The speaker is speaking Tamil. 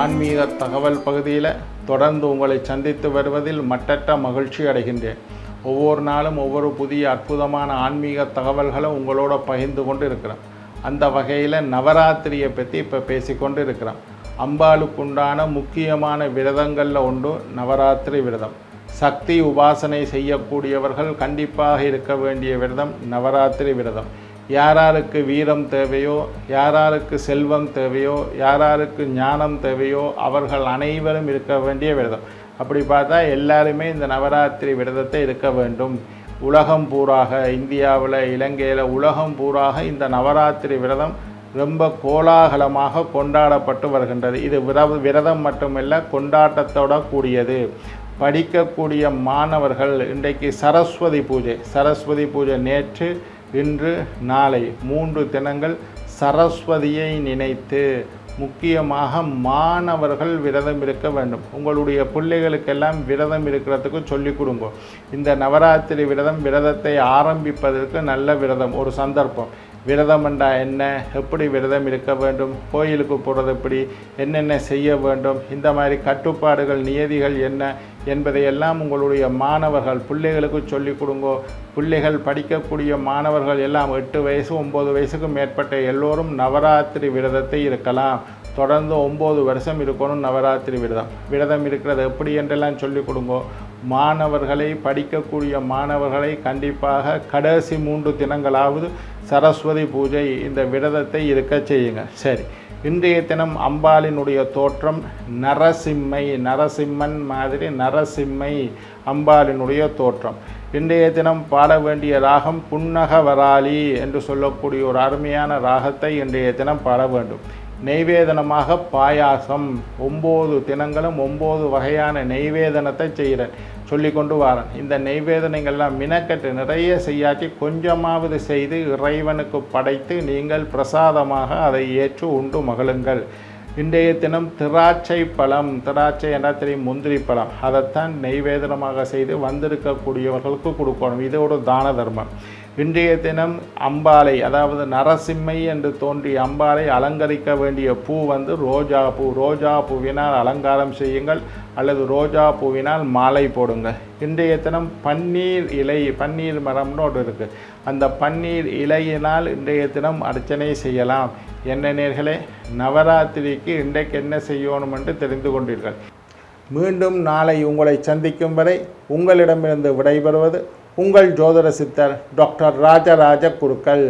ஆன்மீக தகவல் பகுதியில் தொடர்ந்து உங்களை சந்தித்து வருவதில் மட்டற்ற மகிழ்ச்சி அடைகின்றேன். ஒவ்வொரு நாளும் ஒவ்வொரு புதிய அற்புதமான ஆன்மீக தகவல்களை உங்களோட பகிர்ந்து கொண்டு இருக்கிறேன் அந்த வகையில் நவராத்திரியை பற்றி இப்போ பேசிக்கொண்டு இருக்கிறோம் அம்பாளுக்குண்டான முக்கியமான விரதங்களில் ஒன்று நவராத்திரி விரதம். சக்தி உபாசனை செய்யக்கூடியவர்கள் கண்டிப்பாக இருக்க வேண்டிய விரதம் நவராத்திரி விரதம். யாராருக்கு வீரம் தேவையோ யாராருக்கு செல்வம் தேவையோ யாராருக்கு ஞானம் தேவையோ அவர்கள் அனைவரும் இருக்க வேண்டிய விரதம். அப்படி பார்த்தா எல்லாருமே இந்த நவராத்திரி விரதத்தை இருக்க வேண்டும். உலகம் பூராக இந்தியாவில் இலங்கையில் உலகம் பூராக இந்த நவராத்திரி விரதம் ரொம்ப கோலாகலமாக கொண்டாடப்பட்டு வருகின்றது. இது விர விரதம் மட்டுமல்ல கொண்டாட்டத்தோட கூடியது. படிக்கக்கூடிய மாணவர்கள் இன்றைக்கு சரஸ்வதி பூஜை சரஸ்வதி பூஜை நேற்று இன்று நாளை மூன்று தினங்கள் சரஸ்வதியை நினைத்து முக்கியமாக மாணவர்கள் விரதம் இருக்க வேண்டும். உங்களுடைய பிள்ளைகளுக்கெல்லாம் விரதம் இருக்கிறதுக்கு சொல்லிக் கொடுங்க. இந்த நவராத்திரி விரதம் விரதத்தை ஆரம்பிப்பதற்கு நல்ல விரதம் ஒரு சந்தர்ப்பம். விரதம் என்றா என்ன? எப்படி விரதம் இருக்க வேண்டும்? கோயிலுக்கு போகிறது எப்படி? என்னென்ன செய்ய வேண்டும்? இந்த மாதிரி கட்டுப்பாடுகள் நியதிகள் என்ன? என்பதையெல்லாம் உங்களுடைய மாணவர்கள் பிள்ளைகளுக்கு சொல்லிக் கொடுங்கோ. பிள்ளைகள் படிக்கக்கூடிய மாணவர்கள் எல்லாம் எட்டு வயசு ஒம்பது வயசுக்கு மேற்பட்ட எல்லோரும் நவராத்திரி விரதத்தை இருக்கலாம். தொடர்ந்து ஒம்பது வருஷம் இருக்கணும் நவராத்திரி விரதம். விரதம் இருக்கிறது எப்படி என்றெல்லாம் சொல்லிக் கொடுங்கோ. மாணவர்களை படிக்கக்கூடிய மாணவர்களை கண்டிப்பாக கடைசி மூன்று தினங்களாவது சரஸ்வதி பூஜை இந்த விரதத்தை இருக்க செய்யுங்க. சரி இன்றைய தினம் அம்பாளினுடைய தோற்றம் நரசிம்மை நரசிம்மன் மாதிரி நரசிம்மை அம்பாளினுடைய தோற்றம். இன்றைய தினம் பாட வேண்டிய ராகம் புன்னக வராளி என்று சொல்லக்கூடிய ஒரு அருமையான ராகத்தை இன்றைய தினம் பாட வேண்டும். நெய்வேதனமாக பாயாசம். ஒம்பது தினங்களும் ஒம்பது வகையான நெய்வேதனத்தை செய்கிறேன். சொல்லி கொண்டு வரேன். இந்த நெய்வேதனைகள்லாம் மினக்கட்டு நிறைய செய்யாட்டி கொஞ்சமாவது செய்து இறைவனுக்கு படைத்து நீங்கள் பிரசாதமாக அதை ஏற்று உண்டு மகளுங்கள் இன்றைய தினம் திராட்சை பழம். திராட்சை என்ன தெரியும்? முந்திரி பழம். அதைத்தான் நெய்வேதனமாக செய்து வந்திருக்கக்கூடியவர்களுக்கு கொடுக்கணும். இது ஒரு தான தர்மம். இன்றைய தினம் அம்பாலை அதாவது நரசிம்மை என்று தோன்றிய அம்பாலை அலங்கரிக்க வேண்டிய பூ வந்து ரோஜா பூ. ரோஜா பூவினால் அலங்காரம் செய்யுங்கள் அல்லது ரோஜா பூவினால் மாலை போடுங்க இன்றைய தினம் பன்னீர் இலை பன்னீர் மரம்னு ஒன்று இருக்குது அந்த பன்னீர் இலையினால் இன்றைய தினம் அர்ச்சனை செய்யலாம். என்ன நேர்களே நவராத்திரிக்கு இன்றைக்கு என்ன செய்யணும் என்று தெரிந்து கொண்டீர்கள். மீண்டும் நாளை உங்களை சந்திக்கும் வரை உங்களிடமிருந்து விடைபெறுவது உங்கள் ஜோதிட சித்தர் டாக்டர் ராஜராஜ குருக்கள்.